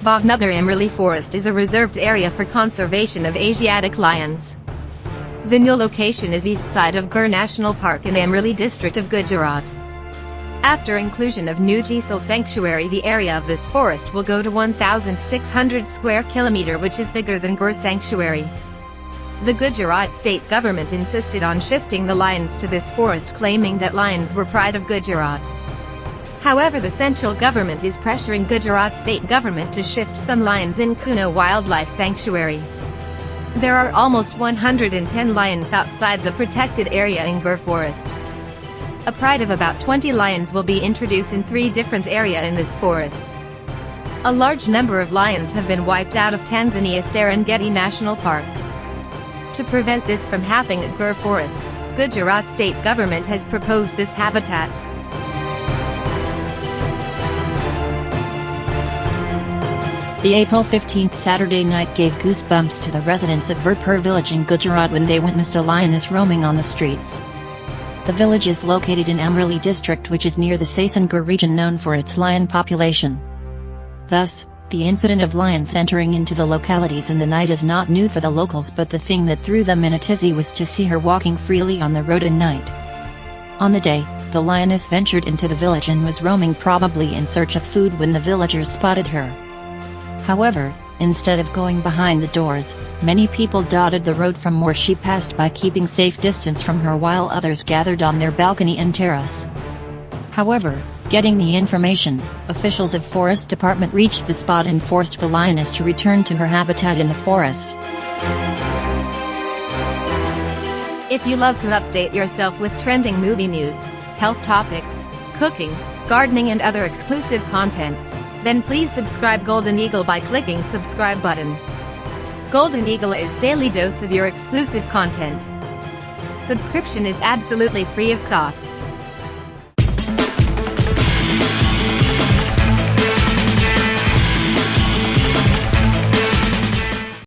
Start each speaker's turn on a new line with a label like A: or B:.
A: Bhavnagar Amreli Forest is a reserved area for conservation of Asiatic lions. The new location is east side of Gir National Park in Amreli district of Gujarat. After inclusion of new Jaisalmer Sanctuary the area of this forest will go to 1,600 square kilometer which is bigger than Gir Sanctuary. The Gujarat state government insisted on shifting the lions to this forest claiming that lions were pride of Gujarat. However the central government is pressuring Gujarat state government to shift some lions in Kuno Wildlife Sanctuary. There are almost 110 lions outside the protected area in Gir Forest. A pride of about 20 lions will be introduced in three different areas in this forest. A large number of lions have been wiped out of Tanzania Serengeti National Park. To prevent this from happening at Gir Forest, Gujarat state government has proposed this habitat.
B: The April 15th Saturday night gave goosebumps to the residents of Virpur village in Gujarat when they witnessed a lioness roaming on the streets. The village is located in Amreli district which is near the Sasan Gir region known for its lion population. Thus, the incident of lions entering into the localities in the night is not new for the locals but the thing that threw them in a tizzy was to see her walking freely on the road at night. On the day, the lioness ventured into the village and was roaming probably in search of food when the villagers spotted her. However, instead of going behind the doors, many people dotted the road from where she passed by keeping safe distance from her while others gathered on their balcony and terrace. However, getting the information, officials of Forest Department reached the spot and forced the lioness to return to her habitat in the forest.
A: If you love to update yourself with trending movie news, health topics, cooking, gardening and other exclusive contents, then please subscribe Golden Eagle by clicking subscribe button. Golden Eagle is daily dose of your exclusive content. Subscription is absolutely free of cost.